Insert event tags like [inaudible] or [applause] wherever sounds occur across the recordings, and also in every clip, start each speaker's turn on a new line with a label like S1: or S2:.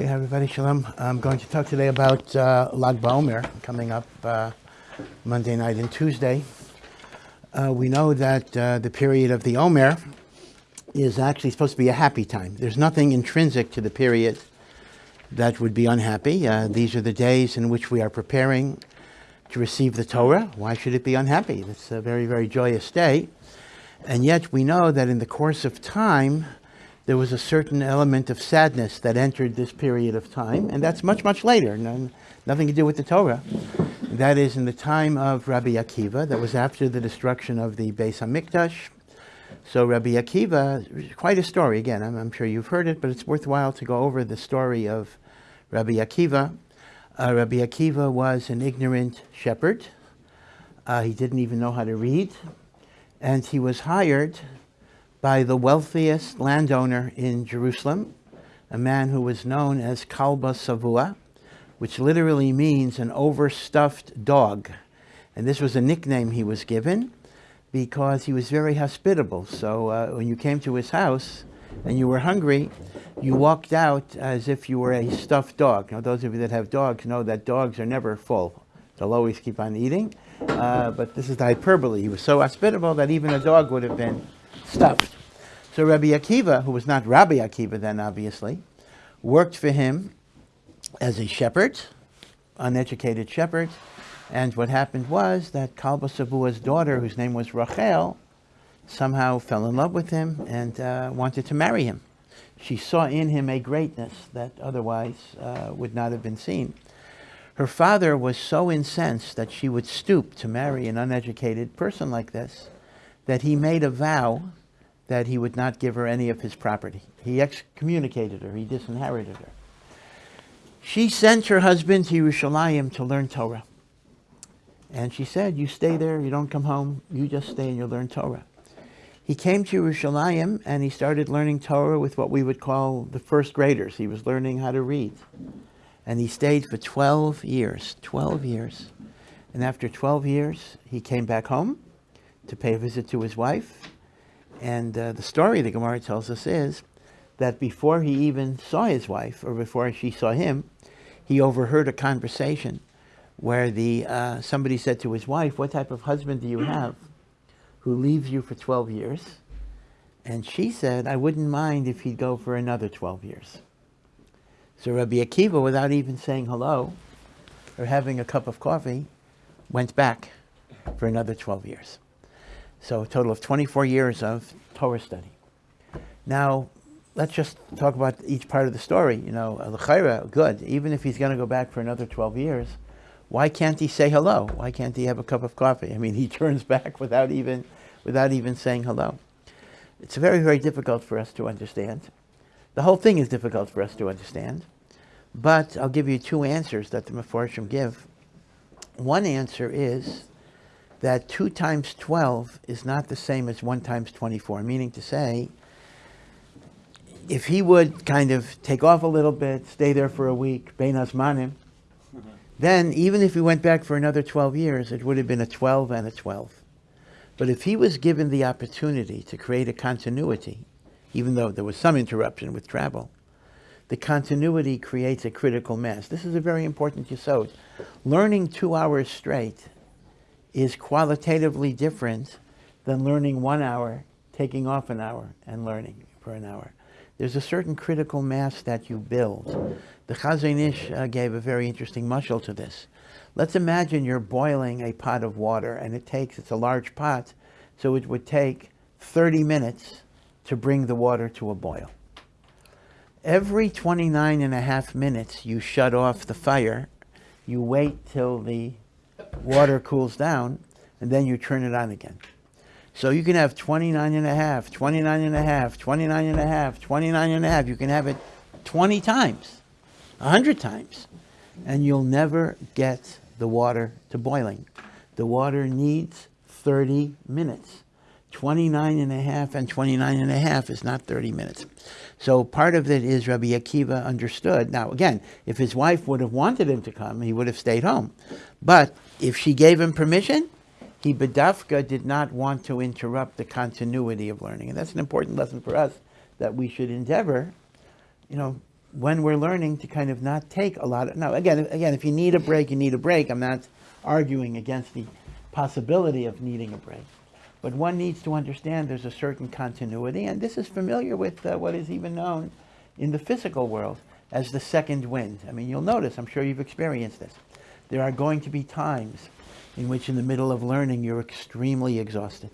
S1: Okay, everybody, shalom. I'm going to talk today about uh, Lag BaOmer coming up uh, Monday night and Tuesday. Uh, we know that uh, the period of the Omer is actually supposed to be a happy time. There's nothing intrinsic to the period that would be unhappy. Uh, these are the days in which we are preparing to receive the Torah. Why should it be unhappy? It's a very, very joyous day. And yet we know that in the course of time, there was a certain element of sadness that entered this period of time, and that's much, much later, nothing to do with the Torah. That is in the time of Rabbi Akiva, that was after the destruction of the Beis HaMikdash. So Rabbi Akiva, quite a story, again, I'm, I'm, sure you've heard it, but it's worthwhile to go over the story of Rabbi Akiva. Uh, Rabbi Akiva was an ignorant shepherd. Uh, he didn't even know how to read, and he was hired by the wealthiest landowner in Jerusalem, a man who was known as Kalba Savua, which literally means an overstuffed dog. And this was a nickname he was given because he was very hospitable. So uh, when you came to his house and you were hungry, you walked out as if you were a stuffed dog. Now, those of you that have dogs know that dogs are never full. They'll always keep on eating. Uh, but this is hyperbole. He was so hospitable that even a dog would have been stuffed. So Rabbi Akiva, who was not Rabbi Akiva then, obviously, worked for him as a shepherd, uneducated shepherd. And what happened was that Kalba Savua's daughter, whose name was Rachel, somehow fell in love with him and uh, wanted to marry him. She saw in him a greatness that otherwise uh, would not have been seen. Her father was so incensed that she would stoop to marry an uneducated person like this that he made a vow that he would not give her any of his property. He excommunicated her, he disinherited her. She sent her husband to Yerushalayim to learn Torah. And she said, you stay there, you don't come home, you just stay and you learn Torah. He came to Yerushalayim and he started learning Torah with what we would call the first graders. He was learning how to read. And he stayed for 12 years, 12 years. And after 12 years, he came back home to pay a visit to his wife. And uh, the story the Gemara tells us is that before he even saw his wife, or before she saw him, he overheard a conversation where the uh, somebody said to his wife, "What type of husband do you have who leaves you for 12 years?" And she said, "I wouldn't mind if he'd go for another 12 years." So Rabbi Akiva, without even saying hello or having a cup of coffee, went back for another 12 years. So a total of 24 years of Torah study. Now, let's just talk about each part of the story. You know, uh, L'chaira, good. Even if he's going to go back for another 12 years, why can't he say hello? Why can't he have a cup of coffee? I mean, he [laughs] turns back without even, without even saying hello. It's very, very difficult for us to understand. The whole thing is difficult for us to understand. But I'll give you two answers that the Mefarshim give. One answer is that 2 times 12 is not the same as 1 times 24, meaning to say, if he would kind of take off a little bit, stay there for a week, Bein Azmanim, [laughs] then even if he went back for another 12 years, it would have been a 12 and a 12. But if he was given the opportunity to create a continuity, even though there was some interruption with travel, the continuity creates a critical mass. This is a very important yisod. Learning two hours straight is qualitatively different than learning one hour, taking off an hour, and learning for an hour. There's a certain critical mass that you build. The Chazon Ish uh, gave a very interesting mushal to this. Let's imagine you're boiling a pot of water and it takes, it's a large pot, so it would take 30 minutes to bring the water to a boil. Every 29 and a half minutes you shut off the fire, you wait till the water cools down, and then you turn it on again. So you can have 29 and a half, 29 and a half, 29 and a half, 29 and a half. You can have it 20 times, 100 times, and you'll never get the water to boiling. The water needs 30 minutes. 29 and a half and 29 and a half is not 30 minutes. So part of it is Rabbi Akiva understood. Now, again, if his wife would have wanted him to come, he would have stayed home. But if she gave him permission, he bedafka did not want to interrupt the continuity of learning. And that's an important lesson for us that we should endeavor, you know, when we're learning to kind of not take a lot of, now, again, again, if you need a break, you need a break. I'm not arguing against the possibility of needing a break. But one needs to understand there's a certain continuity, and this is familiar with uh, what is even known in the physical world as the second wind. I mean, you'll notice, I'm sure you've experienced this. There are going to be times in which in the middle of learning you're extremely exhausted.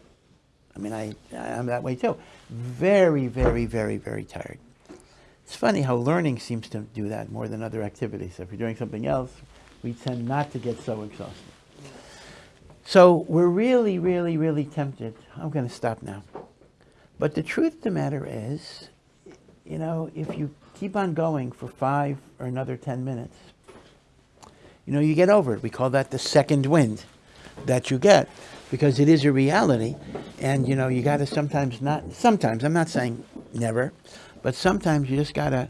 S1: I mean, I, I'm that way too. Very, very, very, very tired. It's funny how learning seems to do that more than other activities. If you're doing something else, we tend not to get so exhausted. So we're really, really, really tempted. I'm going to stop now. But the truth of the matter is, you know, if you keep on going for five or another 10 minutes, you know, you get over it. We call that the second wind that you get because it is a reality. And, you know, you got to sometimes not, sometimes, I'm not saying never, but sometimes you just got to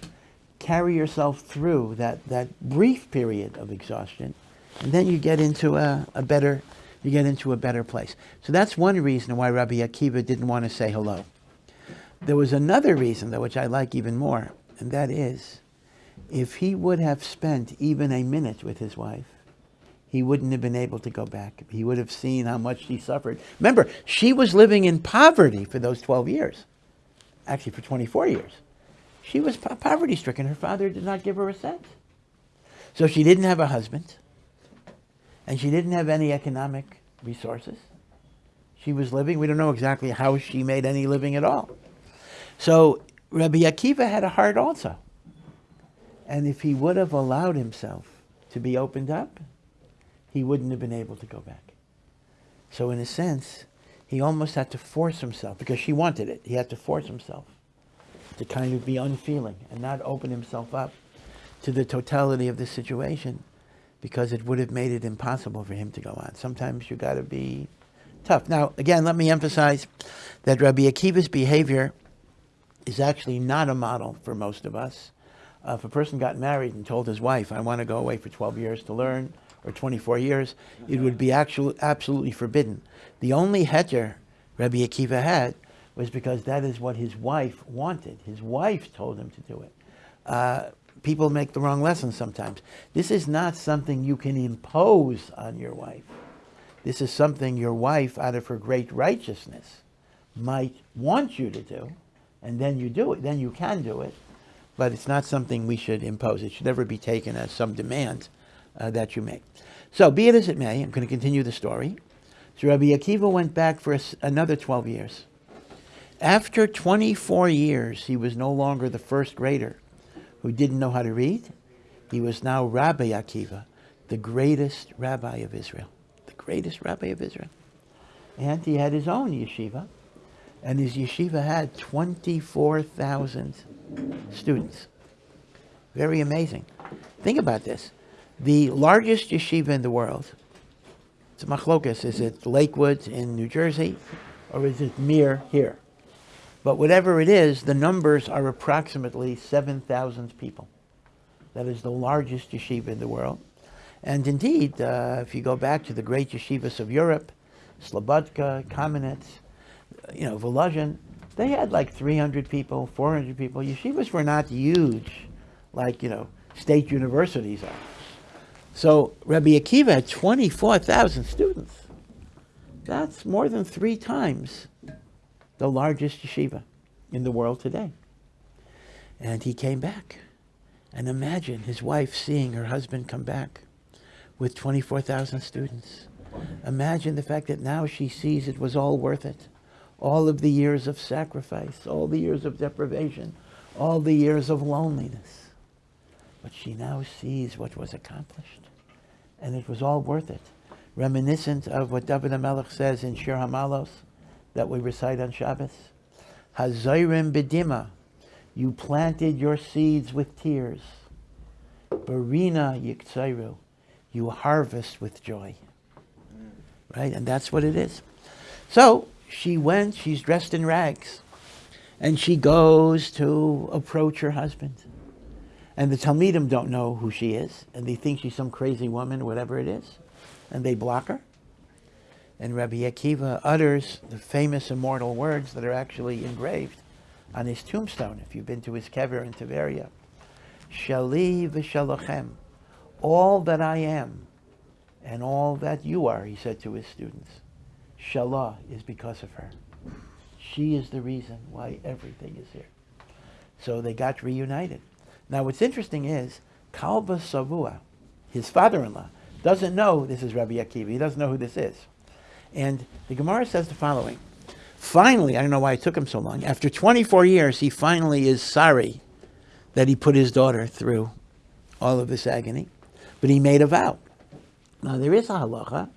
S1: carry yourself through that, that brief period of exhaustion. And then you get into a, a better, you get into a better place. So that's one reason why Rabbi Akiva didn't want to say hello. There was another reason, though, which I like even more, and that is if he would have spent even a minute with his wife, he wouldn't have been able to go back. He would have seen how much she suffered. Remember, she was living in poverty for those 12 years, actually, for 24 years. She was po- poverty stricken. Her father did not give her a cent. So she didn't have a husband, and she didn't have any economic resources. She was living, we don't know exactly how she made any living at all. So Rabbi Akiva had a heart also. And if he would have allowed himself to be opened up, he wouldn't have been able to go back. So in a sense, he almost had to force himself, because she wanted it, he had to force himself to kind of be unfeeling and not open himself up to the totality of the situation because it would have made it impossible for him to go on. Sometimes you got to be tough. Now, again, let me emphasize that Rabbi Akiva's behavior is actually not a model for most of us. Uh, if a person got married and told his wife, I want to go away for 12 years to learn, or 24 years, it would be actual, absolutely forbidden. The only heter Rabbi Akiva had was because that is what his wife wanted. His wife told him to do it. Uh, people make the wrong lessons sometimes. This is not something you can impose on your wife. This is something your wife, out of her great righteousness, might want you to do, and then you do it. Then you can do it, but it's not something we should impose. It should never be taken as some demand uh, that you make. So, be it as it may, I'm going to continue the story. So, Rabbi Akiva went back for another 12 years. After 24 years, he was no longer the first grader who didn't know how to read. He was now Rabbi Akiva, the greatest rabbi of Israel. The greatest rabbi of Israel. And he had his own yeshiva, and his yeshiva had 24,000 students. Very amazing. Think about this the largest yeshiva in the world. It's machlokas. Is it Lakewood in New Jersey, or is it Mir here? But whatever it is, the numbers are approximately 7,000 people. That is the largest yeshiva in the world. And indeed, uh, if you go back to the great yeshivas of Europe, Slobodka, Kamenetz, you know, Volozhin, they had like 300 people, 400 people. Yeshivas were not huge, like, you know, state universities are. So Rabbi Akiva had 24,000 students. That's more than three times the largest yeshiva in the world today. And he came back. And imagine his wife seeing her husband come back with 24,000 students. Imagine the fact that now she sees it was all worth it. All of the years of sacrifice, all the years of deprivation, all the years of loneliness. But she now sees what was accomplished and it was all worth it. Reminiscent of what David HaMelech says in Shir HaMalos that we recite on Shabbos. Hazayrim bedima, you planted your seeds with tears. Barina yiktairu, you harvest with joy. Right? And that's what it is. So she went, she's dressed in rags, and she goes to approach her husband. And the Talmidim don't know who she is, and they think she's some crazy woman, whatever it is, and they block her. And Rabbi Akiva utters the famous immortal words that are actually engraved on his tombstone, if you've been to his kever in Tiberia. Shali v'shalochem, all that I am and all that you are, he said to his students. Shalah is because of her. She is the reason why everything is here. So they got reunited. Now what's interesting is Kalba Savua, his father-in-law, doesn't know this is Rabbi Akiva. He doesn't know who this is. And the Gemara says the following. Finally, I don't know why it took him so long, after 24 years, he finally is sorry that he put his daughter through all of this agony. But he made a vow. Now there is a halacha.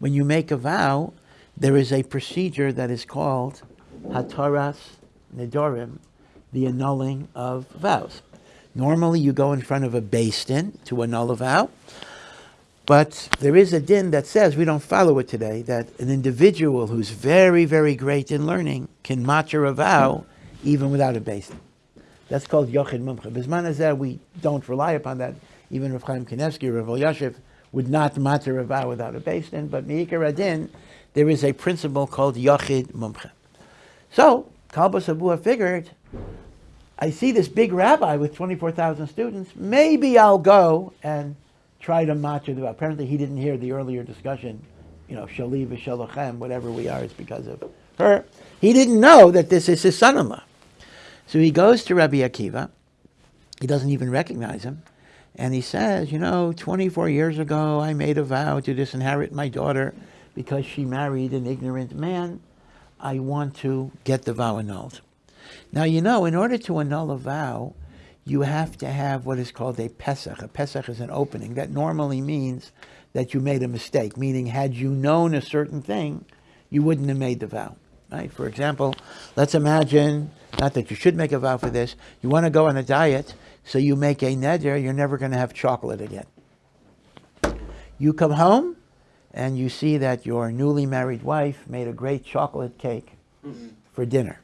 S1: When you make a vow, there is a procedure that is called hataras nedorim, the annulling of vows. Normally you go in front of a beis din to annul a vow, but there is a din that says, we don't follow it today, that an individual who's very, very great in learning can matur a vow even without a beis din. That's called Yochid Mumcha. Bisman Azeh, we don't rely upon that. Even Rav Chaim Kanevsky, Rav Elyashiv, would not matter a vow without a beis din, but Meikar Adin, there is a principle called Yochid Mumcha. So, Kalba Savua figured, I see this big rabbi with 24,000 students, maybe I'll go and try to match vow. Apparently he didn't hear the earlier discussion, you know, Shaliv Shalochem, whatever we are, it's because of her. He didn't know that this is his son-in-law. So he goes to Rabbi Akiva. He doesn't even recognize him. And he says, you know, 24 years ago, I made a vow to disinherit my daughter because she married an ignorant man. I want to get the vow annulled. Now, you know, in order to annul a vow, you have to have what is called a Pesach. A Pesach is an opening. That normally means that you made a mistake, meaning had you known a certain thing, you wouldn't have made the vow. Right? For example, let's imagine, not that you should make a vow for this, you want to go on a diet, so you make a neder, you're never going to have chocolate again. You come home, and you see that your newly married wife made a great chocolate cake mm-hmm. for dinner.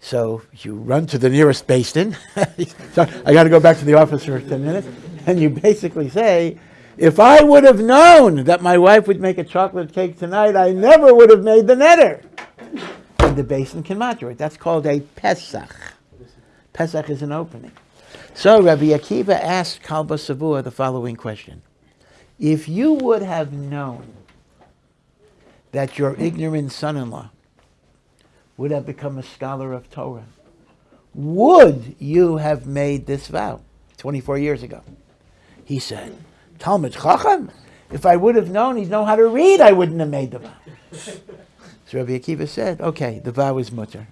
S1: So you run to the nearest [laughs] so I got to go back to the office for 10 minutes. And you basically say, if I would have known that my wife would make a chocolate cake tonight, I never would have made the neder. And the beis din can maturate. That's called a Pesach. Pesach is an opening. So Rabbi Akiva asked Kalba Savua the following question. If you would have known that your ignorant son-in-law would have become a scholar of Torah, would you have made this vow 24 years ago? He said, Talmud Chacham, if I would have known he'd know how to read, I wouldn't have made the vow. [laughs] so Rabbi Akiva said, okay, the vow is mutter.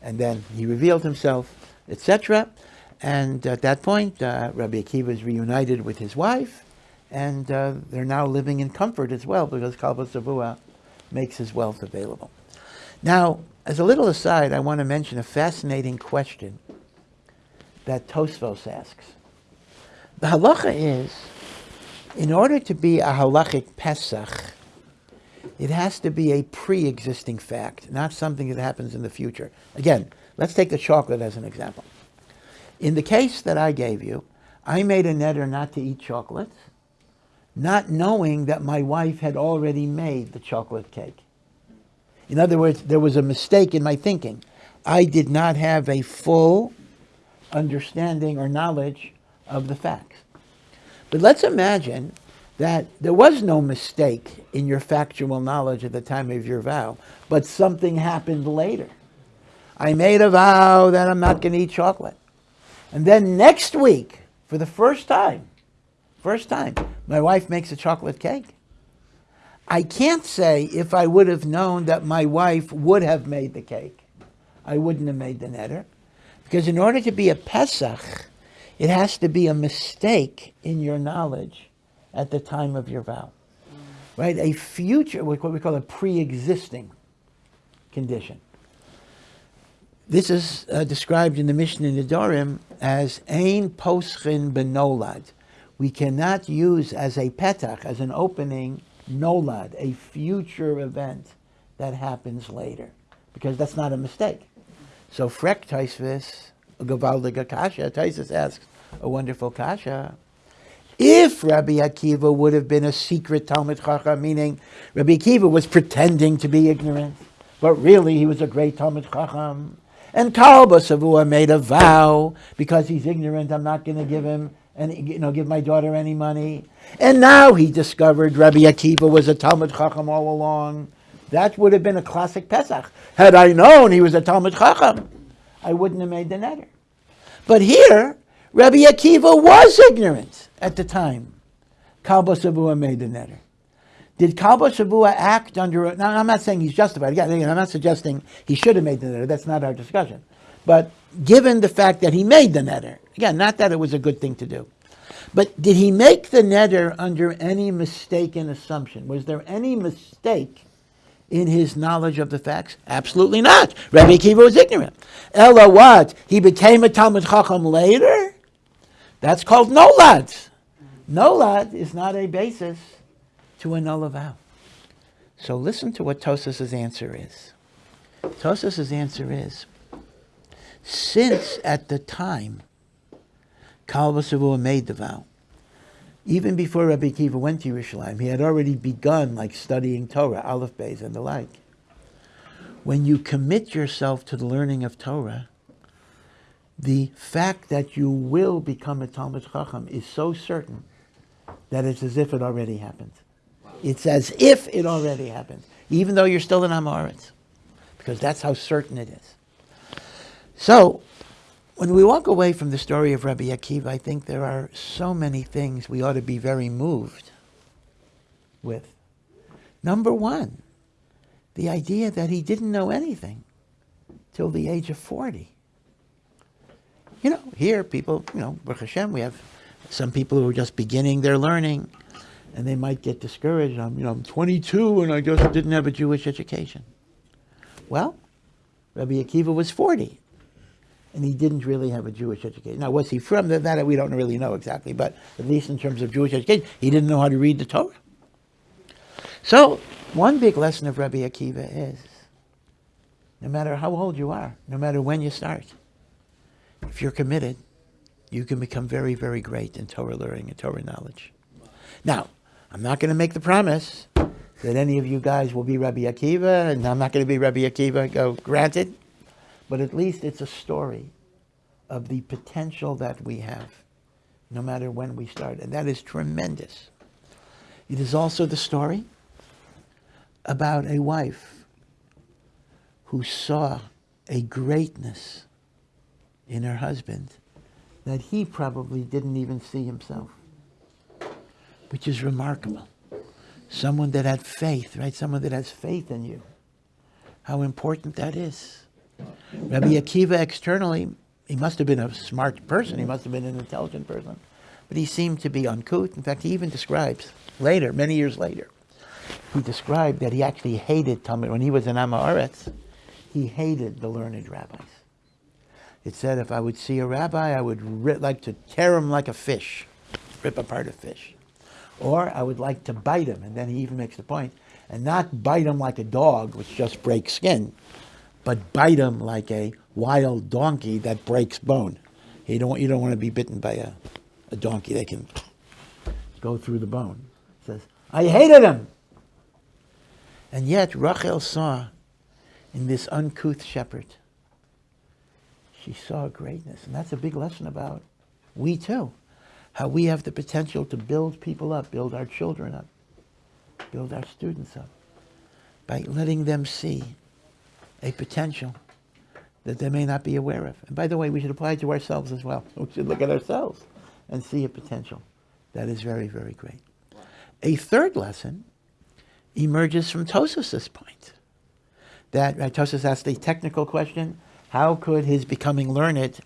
S1: And then he revealed himself, etc. And at that point, uh, Rabbi Akiva is reunited with his wife, and uh, they're now living in comfort as well because Kalba Savua makes his wealth available. Now, as a little aside, I want to mention a fascinating question that Tosfos asks. The halacha is, in order to be a halachic Pesach, it has to be a pre-existing fact, not something that happens in the future. Again, let's take the chocolate as an example. In the case that I gave you, I made a neder not to eat chocolates, not knowing that my wife had already made the chocolate cake. In other words, there was a mistake in my thinking. I did not have a full understanding or knowledge of the facts. But let's imagine that there was no mistake in your factual knowledge at the time of your vow, but something happened later. I made a vow that I'm not going to eat chocolate. And then next week, for the first time, first time, my wife makes a chocolate cake. I can't say if I would have known that my wife would have made the cake, I wouldn't have made the neder. Because in order to be a Pesach, it has to be a mistake in your knowledge at the time of your vow. Right? A future, what we call a pre-existing condition. This is uh, described in the Mishnah Nedarim as Ein Poschin Benolad. We cannot use as a petach, as an opening, nolad, a future event that happens later, because that's not a mistake. So Frek Tosfos, a Gavaldiga Kasha, Tosfos asks a wonderful Kasha. If Rabbi Akiva would have been a secret Talmud Chacham, meaning Rabbi Akiva was pretending to be ignorant, but really he was a great Talmud Chacham, And Kalba Savua made a vow because he's ignorant. I'm not going to give him any, you know, give my daughter any money. And now he discovered Rabbi Akiva was a Talmud Chacham all along. That would have been a classic Pesach. Had I known he was a Talmud Chacham, I wouldn't have made the neder. But here, Rabbi Akiva was ignorant at the time. Kalba Savua made the neder. Did Kalba Shavua act under, now I'm not saying he's justified, again, I'm not suggesting he should have made the neder, that's not our discussion. But given the fact that he made the neder, again, not that it was a good thing to do, but did he make the neder under any mistaken assumption? Was there any mistake in his knowledge of the facts? Absolutely not. Rabbi Akiva was ignorant. Ella what? He became a Talmud Chacham later? That's called nolad. Nolad is not a basis to annul a vow. So listen to what Tosfos' answer is. Tosfos' answer is, since at the time Kalba made the vow, even before Rabbi Kiva went to Yerushalayim, he had already begun like studying Torah, Aleph Beis, and the like. When you commit yourself to the learning of Torah, the fact that you will become a Talmud Chacham is so certain that it's as if it already happened. It's as if it already happened, even though you're still in Amoritz, because that's how certain it is. So, when we walk away from the story of Rabbi Akiva, I think there are so many things we ought to be very moved with. Number one, the idea that he didn't know anything till the age of 40. You know, here people, you know, Baruch Hashem, we have some people who are just beginning their learning and they might get discouraged. I'm, you know, I'm 22 and I just didn't have a Jewish education. Well, Rabbi Akiva was 40 and he didn't really have a Jewish education. Now, was he from that? That we don't really know exactly, but at least in terms of Jewish education, he didn't know how to read the Torah. So, one big lesson of Rabbi Akiva is no matter how old you are, no matter when you start, if you're committed, you can become very, very great in Torah learning and Torah knowledge. Now, I'm not going to make the promise that any of you guys will be Rabbi Akiva, and I'm not going to be Rabbi Akiva, go, granted, but at least it's a story of the potential that we have, no matter when we start, and that is tremendous. It is also the story about a wife who saw a greatness in her husband that he probably didn't even see himself which is remarkable. Someone that had faith, right? Someone that has faith in you. How important that is. Rabbi Akiva externally, he must have been a smart person. He must have been an intelligent person. But he seemed to be uncouth. In fact, he even describes later, many years later, he described that he actually hated Talmud. When he was in Amaretz, he hated the learned rabbis. It said if I would see a rabbi, I would like to tear him like a fish, rip apart a fish. Or I would like to bite him, and then he even makes the point, and not bite him like a dog, which just breaks skin, but bite him like a wild donkey that breaks bone. You don't, you don't want to be bitten by a, a donkey that can go through the bone. Says, I hated him. And yet Rachel saw in this uncouth shepherd, she saw greatness. And that's a big lesson about we too how we have the potential to build people up, build our children up, build our students up, by letting them see a potential that they may not be aware of. And by the way, we should apply it to ourselves as well. We should look at ourselves and see a potential that is very, very great. A third lesson emerges from Tosfos' point. That right, Tosfos asked a technical question, how could his becoming learned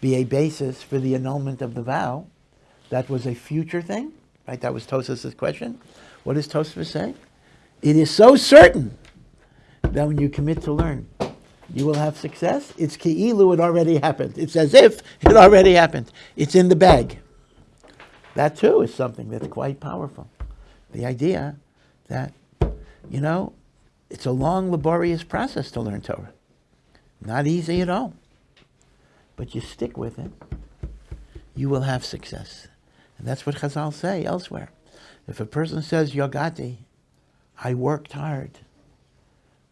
S1: be a basis for the annulment of the vow? that was a future thing, right? That was Tosfos' question. What does Tosfos say? It is so certain that when you commit to learn, you will have success. It's ki'ilu, it already happened. It's as if it already happened. It's in the bag. That too is something that's quite powerful. The idea that, you know, it's a long, laborious process to learn Torah. Not easy at all. But you stick with it, you will have success. And that's what Chazal say elsewhere. If a person says, Yogati, I worked hard,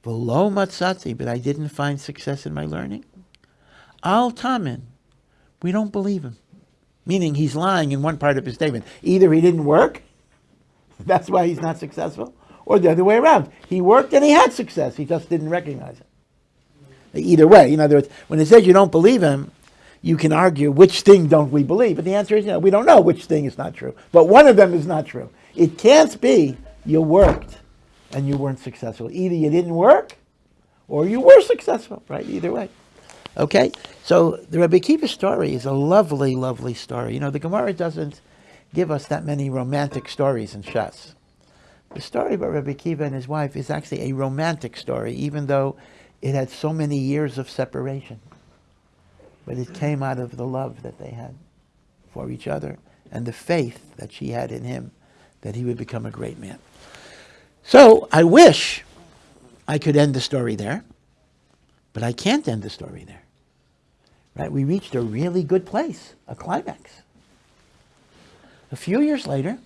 S1: below matzati, but I didn't find success in my learning, Al Tamin, we don't believe him. Meaning he's lying in one part of his statement. Either he didn't work, [laughs] that's why he's not successful, or the other way around. He worked and he had success, he just didn't recognize it. Either way, in other words, when it says you don't believe him, you can argue which thing don't we believe? But the answer is, you know, we don't know which thing is not true. But one of them is not true. It can't be you worked and you weren't successful. Either you didn't work or you were successful, right? Either way. Okay? So the Rebbe Kiva story is a lovely, lovely story. You know, the Gemara doesn't give us that many romantic stories in Shas. The story about Rebbe Kiva and his wife is actually a romantic story, even though it had so many years of separation. But it came out of the love that they had for each other and the faith that she had in him that he would become a great man. So I wish I could end the story there, but I can't end the story there. Right? We reached a really good place, a climax. A few years later,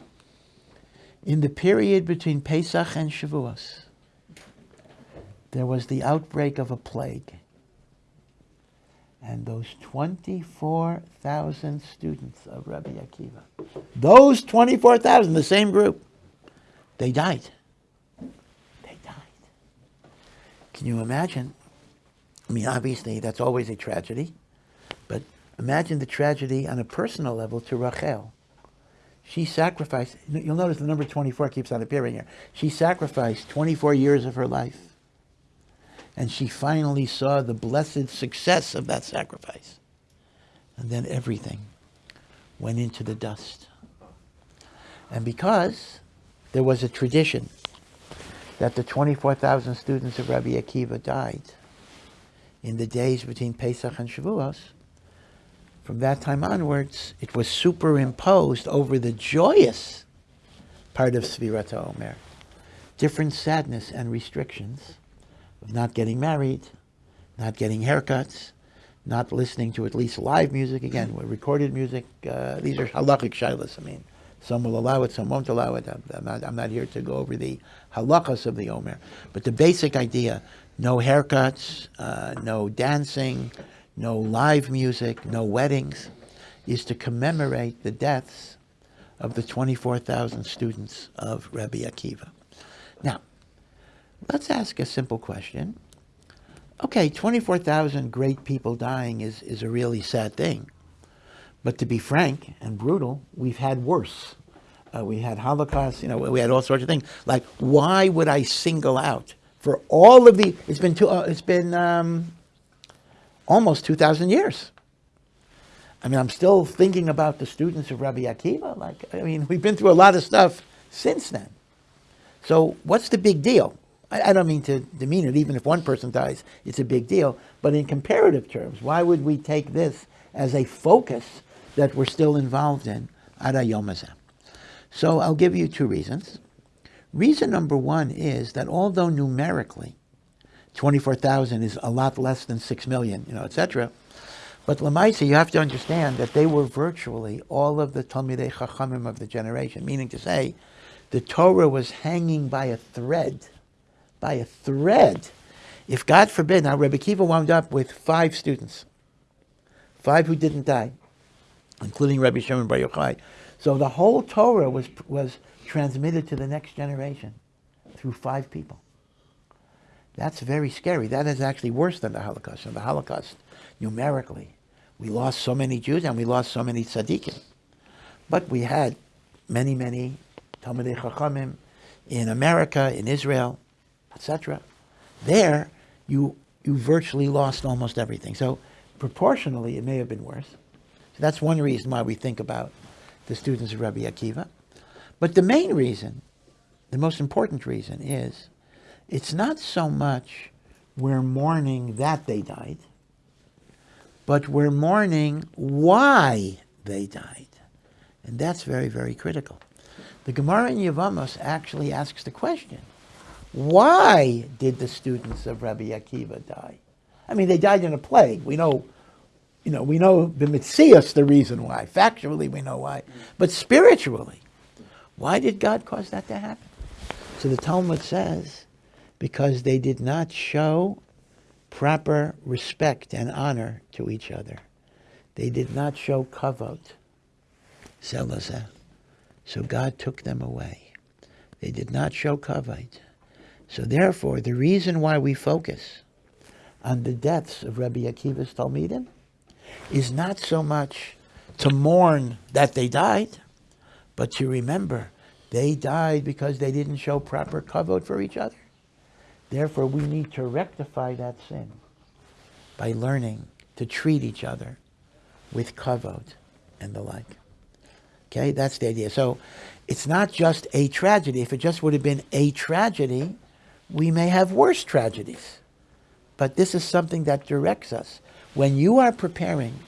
S1: in the period between Pesach and Shavuos, there was the outbreak of a plague. And those 24,000 students of Rabbi Akiva, those 24,000, the same group, they died. They died. Can you imagine? I mean, obviously, that's always a tragedy, but imagine the tragedy on a personal level to Rachel. She sacrificed, you'll notice the number 24 keeps on appearing here. She sacrificed 24 years of her life and she finally saw the blessed success of that sacrifice. And then everything went into the dust. And because there was a tradition that the 24,000 students of Rabbi Akiva died in the days between Pesach and Shavuos, from that time onwards, it was superimposed over the joyous part of Svirat Omer. Different sadness and restrictions of not getting married, not getting haircuts, not listening to at least live music. Again, recorded music. Uh, these are halachic shilas. I mean, some will allow it, some won't allow it. I'm not, I'm not here to go over the halachas of the Omer. But the basic idea, no haircuts, uh, no dancing, no live music, no weddings, is to commemorate the deaths of the 24,000 students of Rabbi Akiva. Now, Let's ask a simple question. Okay, 24,000 great people dying is, is a really sad thing. But to be frank and brutal, we've had worse. Uh, we had Holocaust, you know, we had all sorts of things. Like, why would I single out for all of the, it's been, two, uh, it's been um, almost 2,000 years. I mean, I'm still thinking about the students of Rabbi Akiva. Like, I mean, we've been through a lot of stuff since then. So what's the big deal? I, I don't mean to demean it, even if one person dies, it's a big deal. But in comparative terms, why would we take this as a focus that we're still involved in at Ayomazeh? So I'll give you two reasons. Reason number one is that although numerically 24,000 is a lot less than 6 million, you know, etc., but Lamaisa, you have to understand that they were virtually all of the Talmidei Chachamim of the generation, meaning to say, the Torah was hanging by a thread by a thread. If God forbid, now Rebbe Kiva wound up with five students, five who didn't die, including Rabbi Shimon Bar Yochai. So the whole Torah was, was transmitted to the next generation through five people. That's very scary. That is actually worse than the Holocaust. In the Holocaust, numerically, we lost so many Jews and we lost so many tzaddikim. But we had many, many Talmidei Chachamim in America, in Israel, etc. There, you, you virtually lost almost everything. So proportionally, it may have been worse. So that's one reason why we think about the students of Rabbi Akiva. But the main reason, the most important reason is, it's not so much we're mourning that they died, but we're mourning why they died. And that's very, very critical. The Gemara in Yevamos actually asks the question, why did the students of Rabbi Akiva die? I mean, they died in a plague. We know, you know, we know the Mitzias the reason why. Factually, we know why. But spiritually, why did God cause that to happen? So the Talmud says, because they did not show proper respect and honor to each other. They did not show kavod. So God took them away. They did not show kavod. So therefore, the reason why we focus on the deaths of Rabbi Akiva's Talmidim is not so much to mourn that they died, but to remember they died because they didn't show proper kavod for each other. Therefore, we need to rectify that sin by learning to treat each other with kavod and the like. Okay, that's the idea. So it's not just a tragedy. If it just would have been a tragedy, we may have worse tragedies. But this is something that directs us. When you are preparing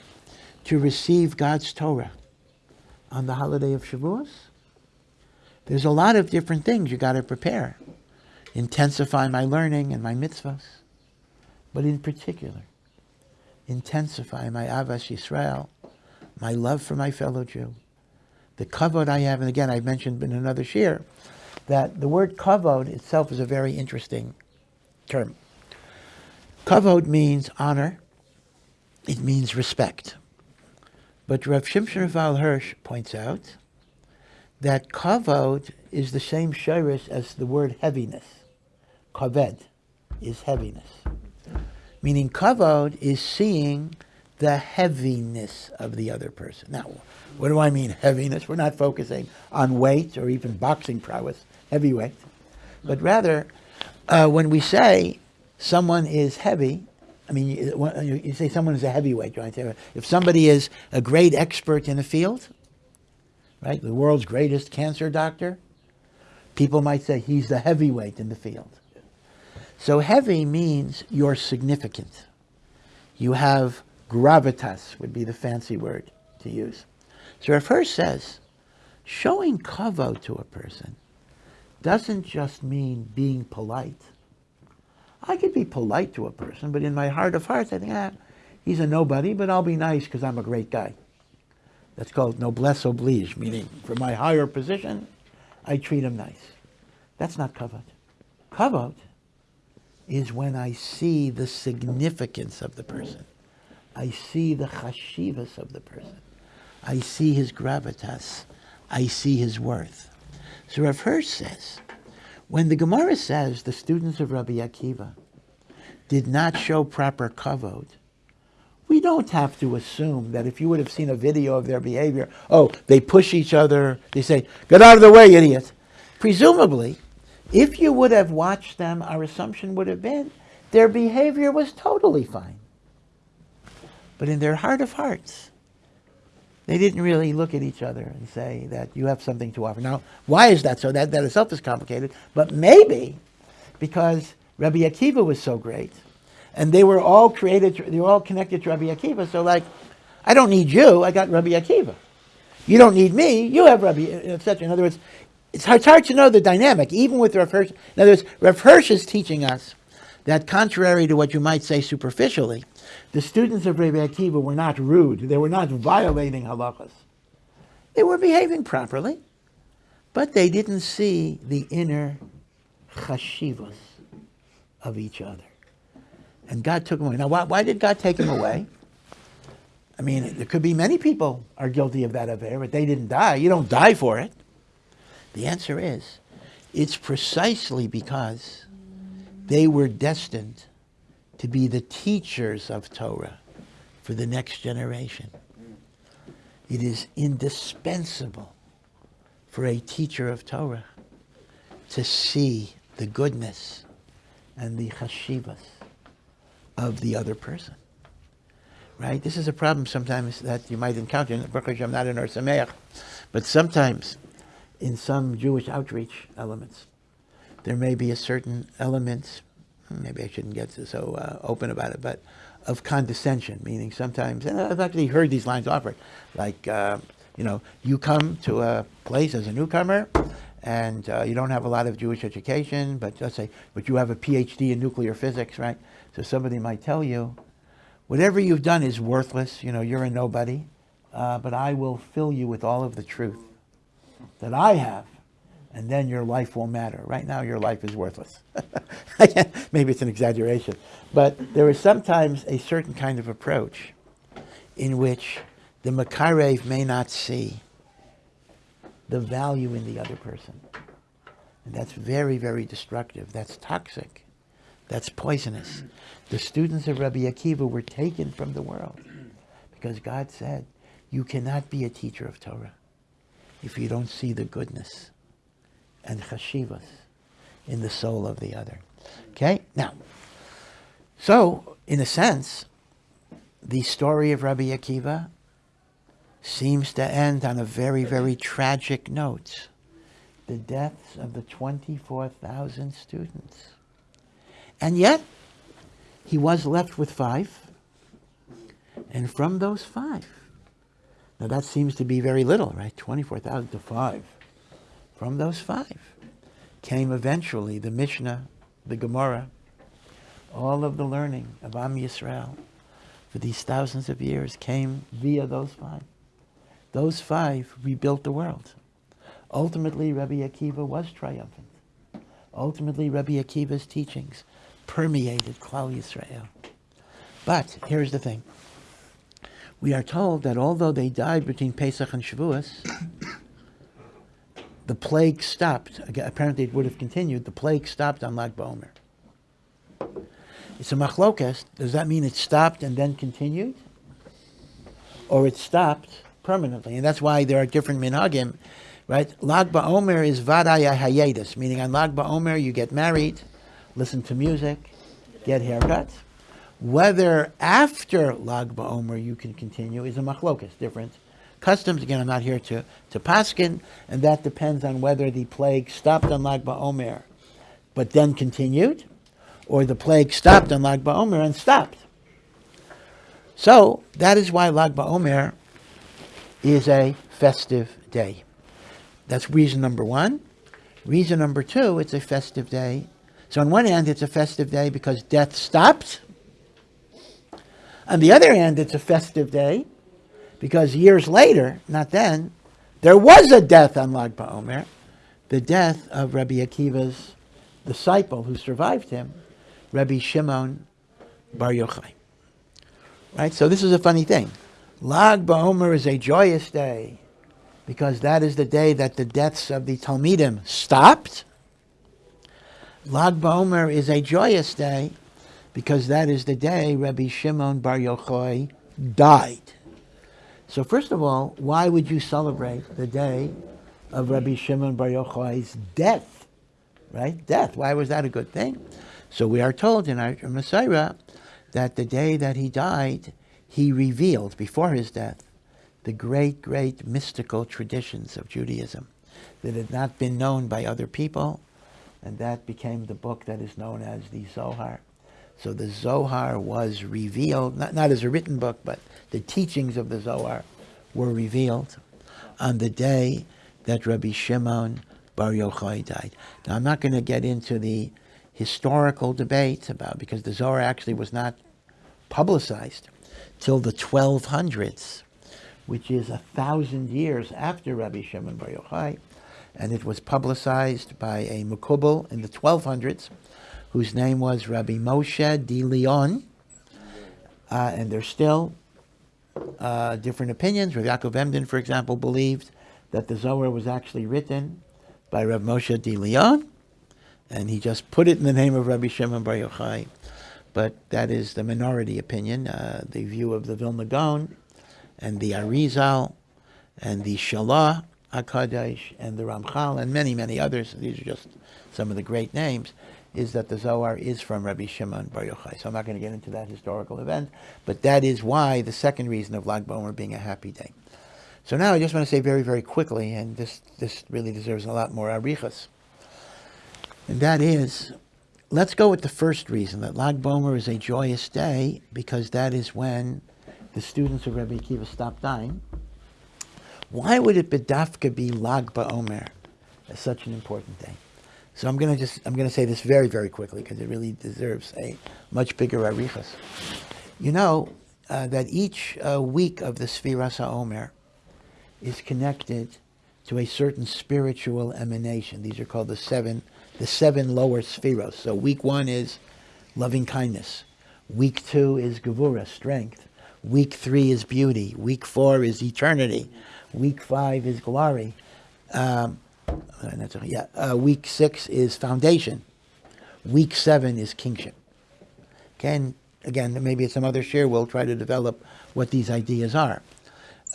S1: to receive God's Torah on the holiday of Shavuos, there's a lot of different things you got to prepare. Intensify my learning and my mitzvahs. But in particular, intensify my Avas Yisrael, my love for my fellow Jew, the kavod I have, and again I mentioned in another shiur, that the word kavod itself is a very interesting term. Kavod means honor, it means respect. But Rav Shimshon Raphael Hirsch points out that kavod is the same shirish as the word heaviness. Kaved is heaviness. Meaning kavod is seeing the heaviness of the other person. Now, what do I mean heaviness? We're not focusing on weight or even boxing prowess, heavyweight, but rather uh, when we say someone is heavy, I mean, you, you say someone is a heavyweight, right? If somebody is a great expert in a field, right, the world's greatest cancer doctor, people might say he's the heavyweight in the field. So heavy means you're significant. You have gravitas, would be the fancy word to use. So Rav Hirsch says, showing kavod to a person doesn't just mean being polite. I could be polite to a person, but in my heart of hearts, I think, ah, he's a nobody, but I'll be nice because I'm a great guy. That's called noblesse oblige, meaning for my higher position, I treat him nice. That's not kavod. Kavod is when I see the significance of the person. I see the chashivas of the person. I see his gravitas. I see his worth. So Rav Hirsch says, when the Gemara says the students of Rabbi Akiva did not show proper kavod, we don't have to assume that if you would have seen a video of their behavior, oh, they push each other, they say, get out of the way, idiot. Presumably, if you would have watched them, our assumption would have been their behavior was totally fine. But in their heart of hearts, they didn't really look at each other and say that you have something to offer. Now, why is that so? That, that itself is complicated. But maybe because Rabbi Akiva was so great, and they were all created, they were all connected to Rabbi Akiva. So, like, I don't need you, I got Rabbi Akiva. You don't need me, you have Rabbi, etc. In other words, it's hard, it's hard to know the dynamic, even with Rav Hirsch. In other words, Rav Hirsch is teaching us that contrary to what you might say superficially, the students of Rabbi Akiva were not rude. They were not violating halachas. They were behaving properly, but they didn't see the inner chashivas of each other. And God took them away. Now, why, why did God take them away? I mean, there could be many people are guilty of that affair, but they didn't die. You don't die for it. The answer is, it's precisely because they were destined to be the teachers of Torah for the next generation. It is indispensable for a teacher of Torah to see the goodness and the chashivas of the other person. Right? This is a problem sometimes that you might encounter. In Baruch I'm not an Or Sameach, but sometimes in some Jewish outreach elements, there may be a certain element maybe I shouldn't get so uh, open about it, but of condescension, meaning sometimes, and I've actually heard these lines offered, like, uh, you know, you come to a place as a newcomer, and uh, you don't have a lot of Jewish education, but let's say, but you have a PhD in nuclear physics, right? So somebody might tell you, whatever you've done is worthless, you know, you're a nobody, uh, but I will fill you with all of the truth that I have, and then your life will matter. Right now, your life is worthless. [laughs] Maybe it's an exaggeration, but there is sometimes a certain kind of approach in which the Makarev may not see the value in the other person. And that's very, very destructive. That's toxic. That's poisonous. The students of Rabbi Akiva were taken from the world because God said, you cannot be a teacher of Torah if you don't see the goodness and chashivas in the soul of the other. Okay? Now, so, in a sense, the story of Rabbi Akiva seems to end on a very, very tragic note. The deaths of the 24,000 students. And yet, he was left with five. And from those five, now that seems to be very little, right? 24,000 to five. From those five came eventually the Mishnah, the Gemara, all of the learning of Am Yisrael for these thousands of years came via those five. Those five rebuilt the world. Ultimately, Rabbi Akiva was triumphant. Ultimately, Rabbi Akiva's teachings permeated Klal Yisrael. But here's the thing. We are told that although they died between Pesach and Shavuos, the plague stopped. Apparently, it would have continued. The plague stopped on Lag BaOmer. It's a machlokas. Does that mean it stopped and then continued? Or it stopped permanently? And that's why there are different minhagim, right? Lag BaOmer is vadaya hayedas, meaning on Lag BaOmer you get married, listen to music, get haircuts. Whether after Lag BaOmer you can continue is a machlokas, different customs. Again, I'm not here to, to paskin, and that depends on whether the plague stopped on Lag BaOmer, but then continued, or the plague stopped on Lag BaOmer and stopped. So that is why Lag BaOmer is a festive day. That's reason number one. Reason number two, it's a festive day. So on one hand, it's a festive day because death stopped. On the other hand, it's a festive day because years later, not then, there was a death on Lag BaOmer, the death of Rabbi Akiva's disciple who survived him, Rabbi Shimon Bar Yochai. Right? So this is a funny thing. Lag BaOmer is a joyous day because that is the day that the deaths of the Talmidim stopped. Lag BaOmer is a joyous day because that is the day Rabbi Shimon Bar Yochai died. So first of all, why would you celebrate the day of Rabbi Shimon Bar Yochai's death? Right? Death. Why was that a good thing? So we are told in our Messiah that the day that he died, he revealed before his death the great, great mystical traditions of Judaism that had not been known by other people, and that became the book that is known as the Zohar. So the Zohar was revealed, not, not as a written book, but the teachings of the Zohar were revealed on the day that Rabbi Shimon Bar Yochai died. Now, I'm not going to get into the historical debate about, because the Zohar actually was not publicized till the 1200s, which is a thousand years after Rabbi Shimon Bar Yochai, and it was publicized by a Mekubal in the 1200s, whose name was Rabbi Moshe de Leon, uh, and there's still uh, different opinions. Rav Yaakov Emden, for example, believed that the Zohar was actually written by Rav Moshe de Leon, and he just put it in the name of Rabbi Shimon Bar Yochai. But that is the minority opinion. Uh, the view of the Vilna Gaon and the Arizal and the Shalah HaKadosh and the Ramchal and many, many others, these are just some of the great names, is that the Zohar is from Rabbi Shimon Bar Yochai. So I'm not going to get into that historical event, but that is why the second reason of Lag BaOmer being a happy day. So now I just want to say very, very quickly, and this, this really deserves a lot more arichas, and that is, let's go with the first reason, that Lag BaOmer is a joyous day, because that is when the students of Rabbi Akiva stopped dying. Why would it be bedafka be Lag BaOmer as such an important day? So I'm going to just I'm going to say this very very quickly because it really deserves a much bigger arichas. You know uh, that each uh, week of the Sfiras HaOmer is connected to a certain spiritual emanation. These are called the seven, the seven lower sefiros. So week one is loving kindness. Week two is gevura, strength. Week three is beauty. Week four is eternity. Week five is glory. Um, yeah, uh, week six is foundation. Week seven is kingship. And again, maybe at some other shiur we'll try to develop what these ideas are.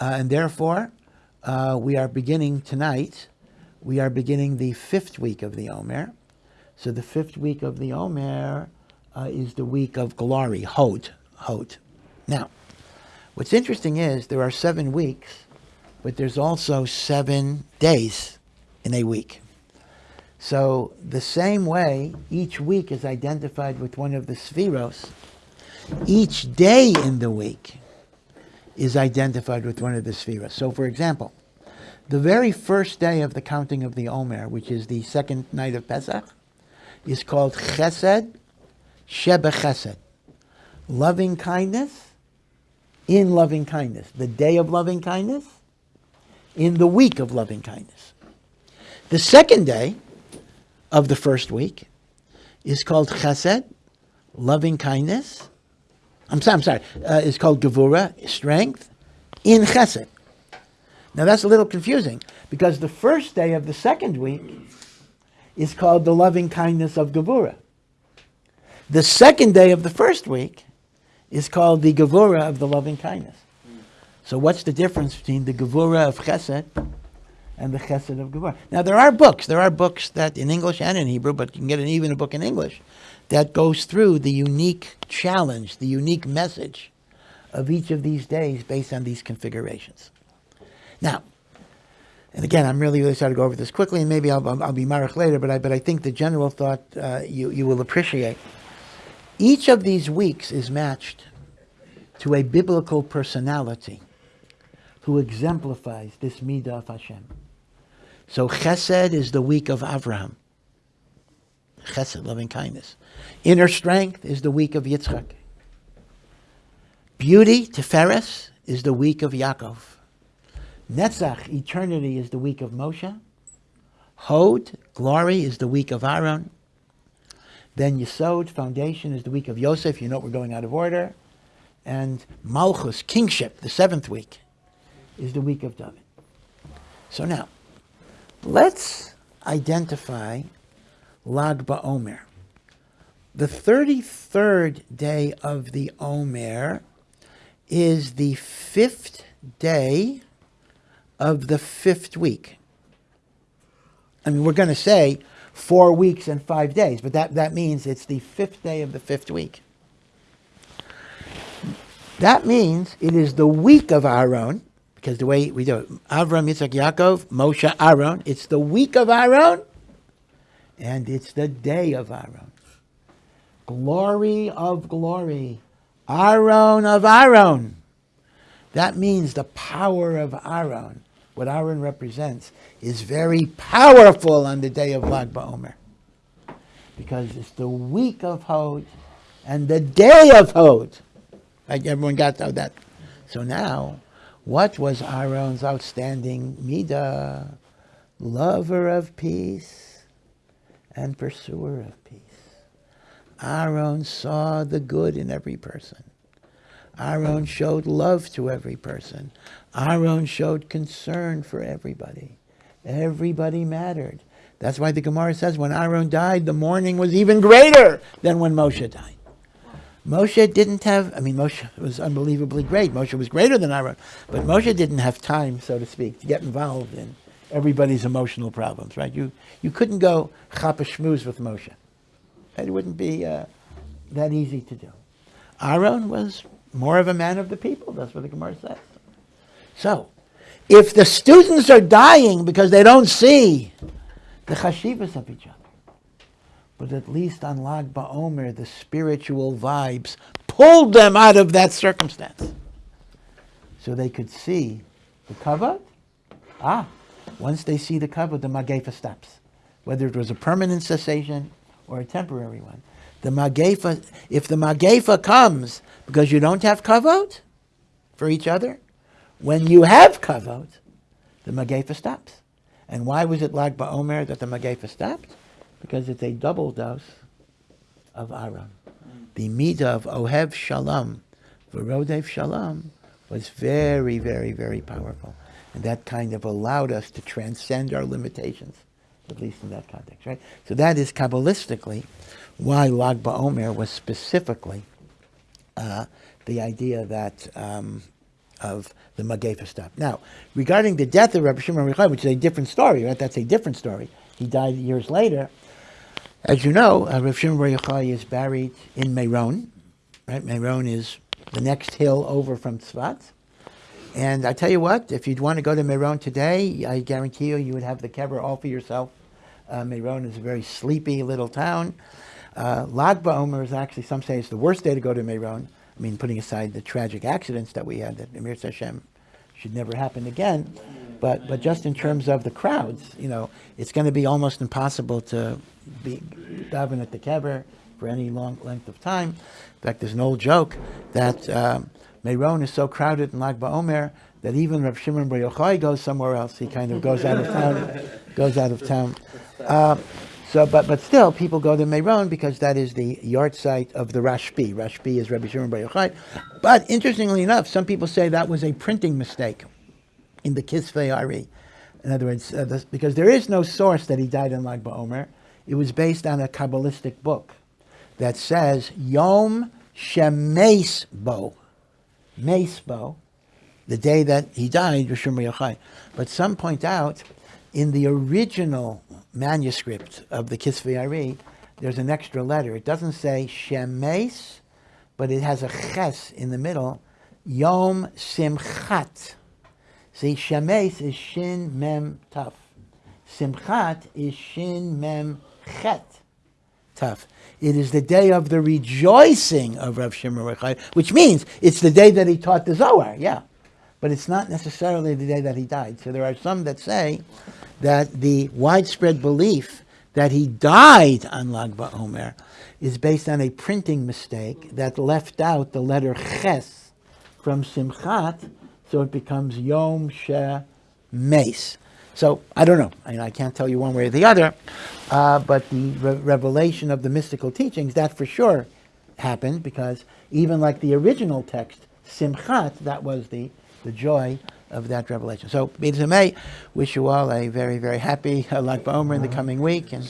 S1: Uh, and therefore, uh, we are beginning tonight, we are beginning the fifth week of the Omer. So the fifth week of the Omer uh, is the week of glory, Hod, Hod. Now, what's interesting is there are seven weeks, but there's also seven days in a week. So the same way each week is identified with one of the sefiros, each day in the week is identified with one of the sefiros. So for example, the very first day of the counting of the Omer, which is the second night of Pesach, is called Chesed Shebe Chesed. Loving kindness in loving kindness. The day of loving kindness in the week of loving kindness. The second day of the first week is called chesed, loving kindness. I'm sorry, I'm sorry. Uh, is called gevura, strength, in chesed. Now that's a little confusing because the first day of the second week is called the loving kindness of gevura. The second day of the first week is called the gevura of the loving kindness. So what's the difference between the gevura of chesed and the Chesed of Gevurah. Now there are books, there are books that in English and in Hebrew, but you can get an, even a book in English that goes through the unique challenge, the unique message of each of these days based on these configurations. Now, and again, I'm really really sorry to go over this quickly, and maybe I'll, I'll, be marach later, but I, but I think the general thought uh, you, you will appreciate. Each of these weeks is matched to a biblical personality who exemplifies this midah of Hashem. So Chesed is the week of Avraham. Chesed, loving kindness. Inner strength is the week of Yitzchak. Beauty, Tiferes, is the week of Yaakov. Netzach, eternity, is the week of Moshe. Hod, glory, is the week of Aaron. Then Yesod, foundation, is the week of Yosef. You know we're going out of order. And Malchus, kingship, the seventh week, is the week of David. So now, let's identify Lag BaOmer. The 33rd day of the Omer is the fifth day of the fifth week. I mean, we're going to say four weeks and five days, but that, that means it's the fifth day of the fifth week. That means it is the week of Aaron, because the way we do it, Avram, Yitzhak, Yaakov, Moshe, Aaron, it's the week of Aaron, and it's the day of Aaron. Glory of glory, Aaron of Aaron. That means the power of Aaron, what Aaron represents, is very powerful on the day of Lag BaOmer. Because it's the week of Hod and the day of Hod. Like Everyone got that. So now, what was Aaron's outstanding midah? Lover of peace and pursuer of peace. Aaron saw the good in every person. Aaron showed love to every person. Aaron showed concern for everybody. Everybody mattered. That's why the Gemara says when Aaron died, the mourning was even greater than when Moshe died. Moshe didn't have, I mean, Moshe was unbelievably great. Moshe was greater than Aaron, but Moshe didn't have time, so to speak, to get involved in everybody's emotional problems, right? You, you couldn't go chapa with Moshe. It wouldn't be uh, that easy to do. Aaron was more of a man of the people. That's what the Gemara says. So, if the students are dying because they don't see the chashivas of each other, but at least on Lag BaOmer, the spiritual vibes pulled them out of that circumstance. So they could see the cover. Ah, once they see the cover, the Magefa stops. Whether it was a permanent cessation or a temporary one. The Magefa, if the Magefa comes because you don't have kavod for each other, when you have kavod, the Magefa stops. And why was it Lag BaOmer that the Magefa stopped? Because it's a double dose of Aaron. The midah of Ohev Shalom, Verodev Shalom, was very, very, very powerful. And that kind of allowed us to transcend our limitations, at least in that context, right? So that is Kabbalistically why Lag BaOmer was specifically uh, the idea that um, of the Magefa stop. Now, regarding the death of Rabbi Shimon Bar which is a different story, right? That's a different story. He died years later. As you know, uh, Rabbi Shimon Bar Yochai is buried in Meron. Right? Meron is the next hill over from Tzfat. And I tell you what, if you'd want to go to Meron today, I guarantee you, you would have the kever all for yourself. Uh, Meron is a very sleepy little town. Uh, Lag BaOmer is actually, some say it's the worst day to go to Meron. I mean, putting aside the tragic accidents that we had that Emir Hashem should never happen again. But, but just in terms of the crowds, you know, it's going to be almost impossible to be daven at the kever for any long length of time. In fact, there's an old joke that um, is so crowded in Lag BaOmer that even Rav Shimon Bar Yochai goes somewhere else. He kind of goes out of town, goes out of town. Uh, so, but, but still, people go to Meron because that is the yahrzeit of the Rashbi. Rashbi is Rabbi Shimon Bar Yochai. But interestingly enough, some people say that was a printing mistake in the Kisvei Ari. In other words, uh, this, because there is no source that he died in Lag BaOmer, it was based on a Kabbalistic book that says Yom Shemes Bo, Mesbo, the day that he died, Rishon Yochai. But some point out in the original manuscript of the Kisvei Ari, there's an extra letter. It doesn't say Shemes, but it has a ches in the middle. Yom Simchat. See, Shemes is Shin Mem Taf. Simchat is Shin Mem Chet Taf. It is the day of the rejoicing of Rav Shimon Bar Yochai, which means it's the day that he taught the Zohar, yeah. But it's not necessarily the day that he died. So there are some that say that the widespread belief that he died on Lag BaOmer is based on a printing mistake that left out the letter Ches from Simchat, so it becomes Yom She Mes. So I don't know. I, mean, I, can't tell you one way or the other, uh, but the re- revelation of the mystical teachings, that for sure happened because even like the original text, Simchat, that was the, the joy of that revelation. So, B'ezim may wish you all a very, very happy uh, Lag BaOmer in the coming week. And